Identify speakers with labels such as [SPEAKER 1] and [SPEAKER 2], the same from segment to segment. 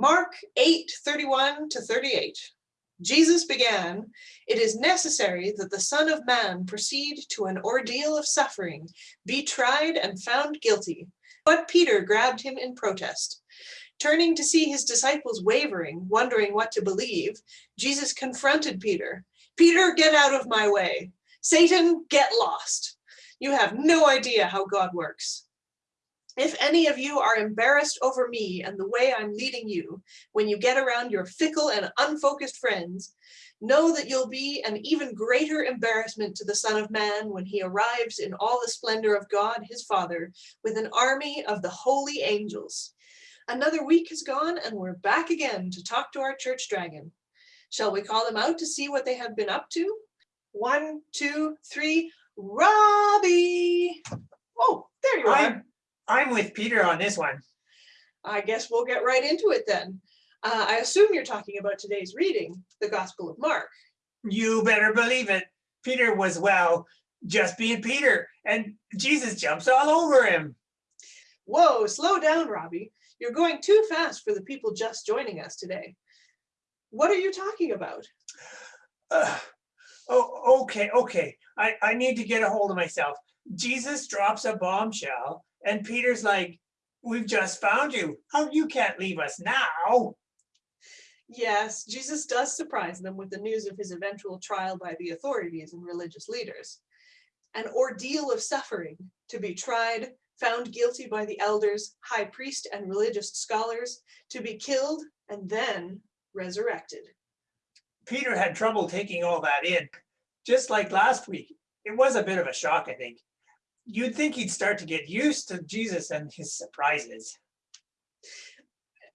[SPEAKER 1] Mark 8, 31 to 38. Jesus began, It is necessary that the Son of Man proceed to an ordeal of suffering, be tried and found guilty. But Peter grabbed him in protest. Turning to see his disciples wavering, wondering what to believe, Jesus confronted Peter. Peter, get out of my way. Satan, get lost. You have no idea how God works. If any of you are embarrassed over me and the way I'm leading you, when you get around your fickle and unfocused friends, know that you'll be an even greater embarrassment to the Son of Man when he arrives in all the splendor of God, his Father, with an army of the holy angels. Another week has gone and we're back again to talk to our church dragon. Shall we call them out to see what they have been up to? One, two, three, Robbie! Oh, there you are.
[SPEAKER 2] I'm, with Peter on this one.
[SPEAKER 1] I guess we'll get right into it then. Uh, I assume you're talking about today's reading, the Gospel of Mark.
[SPEAKER 2] You better believe it. Peter was, well, just being Peter, and Jesus jumps all over him.
[SPEAKER 1] Whoa, slow down, Robbie. You're going too fast for the people just joining us today. What are you talking about?
[SPEAKER 2] Uh, oh, okay, okay. I, I need to get a hold of myself. Jesus drops a bombshell, and Peter's like, we've just found you. How you can't leave us now?
[SPEAKER 1] Yes, Jesus does surprise them with the news of his eventual trial by the authorities and religious leaders. An ordeal of suffering to be tried, found guilty by the elders, high priest and religious scholars, to be killed and then resurrected.
[SPEAKER 2] Peter had trouble taking all that in. Just like last week, it was a bit of a shock, I think. You'd think he'd start to get used to Jesus and his surprises.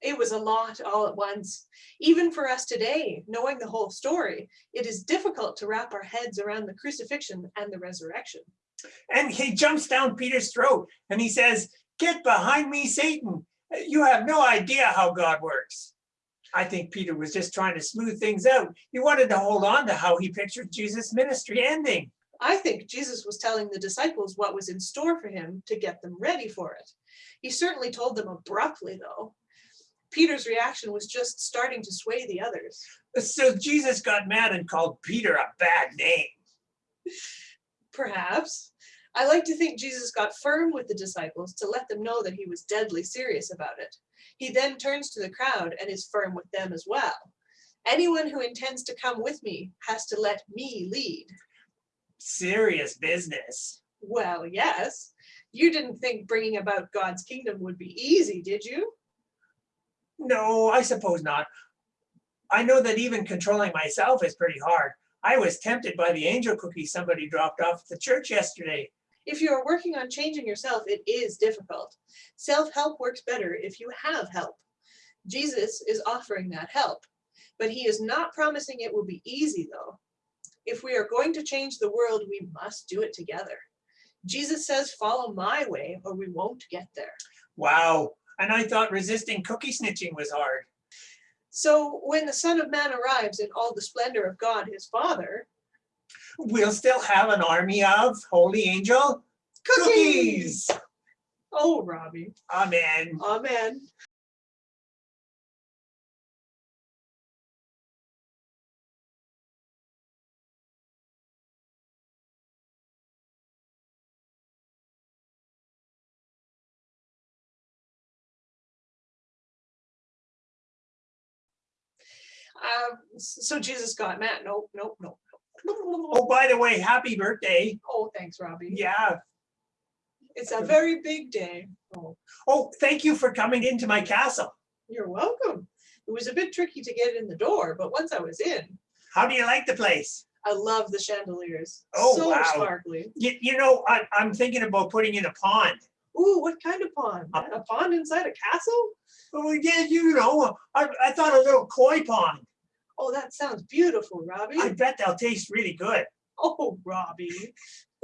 [SPEAKER 1] It was a lot all at once. Even for us today, knowing the whole story, it is difficult to wrap our heads around the crucifixion and the resurrection.
[SPEAKER 2] And he jumps down Peter's throat and he says, get behind me, Satan. You have no idea how God works. I think Peter was just trying to smooth things out. He wanted to hold on to how he pictured Jesus' ministry ending.
[SPEAKER 1] I think Jesus was telling the disciples what was in store for him to get them ready for it. He certainly told them abruptly, though. Peter's reaction was just starting to sway the others.
[SPEAKER 2] So Jesus got mad and called Peter a bad name.
[SPEAKER 1] Perhaps. I like to think Jesus got firm with the disciples to let them know that he was deadly serious about it. He then turns to the crowd and is firm with them as well. Anyone who intends to come with me has to let me lead.
[SPEAKER 2] Serious business.
[SPEAKER 1] Well, yes. You didn't think bringing about God's kingdom would be easy, did you?
[SPEAKER 2] No, I suppose not. I know that even controlling myself is pretty hard. I was tempted by the angel cookie somebody dropped off at the church yesterday.
[SPEAKER 1] If you are working on changing yourself, it is difficult. Self-help works better if you have help. Jesus is offering that help, but he is not promising it will be easy though. If we are going to change the world, we must do it together. Jesus says, follow my way or we won't get there.
[SPEAKER 2] Wow, and I thought resisting cookie snitching was hard.
[SPEAKER 1] So when the Son of Man arrives in all the splendor of God, his Father,
[SPEAKER 2] We'll still have an army of holy angel cookies.
[SPEAKER 1] Oh, Robbie.
[SPEAKER 2] Amen.
[SPEAKER 1] Amen. Uh, so Jesus got mad. Nope, nope, nope.
[SPEAKER 2] Oh, by the way, happy birthday.
[SPEAKER 1] Oh, thanks, Robbie.
[SPEAKER 2] Yeah.
[SPEAKER 1] It's a very big day. Oh,
[SPEAKER 2] Oh, thank you for coming into my castle.
[SPEAKER 1] you're welcome. It was a bit tricky to get in the door, but once I was in,
[SPEAKER 2] How do you like the place?
[SPEAKER 1] I love the chandeliers.
[SPEAKER 2] Oh,
[SPEAKER 1] so
[SPEAKER 2] wow.
[SPEAKER 1] sparkly.
[SPEAKER 2] You, you know, I, I'm thinking about putting in a pond.
[SPEAKER 1] Ooh, what kind of pond?
[SPEAKER 2] Uh,
[SPEAKER 1] A pond inside a castle?
[SPEAKER 2] Oh, yeah, you know, I, I thought a little koi pond.
[SPEAKER 1] Oh, that sounds beautiful, Robbie.
[SPEAKER 2] I bet they'll taste really good.
[SPEAKER 1] Oh, Robbie.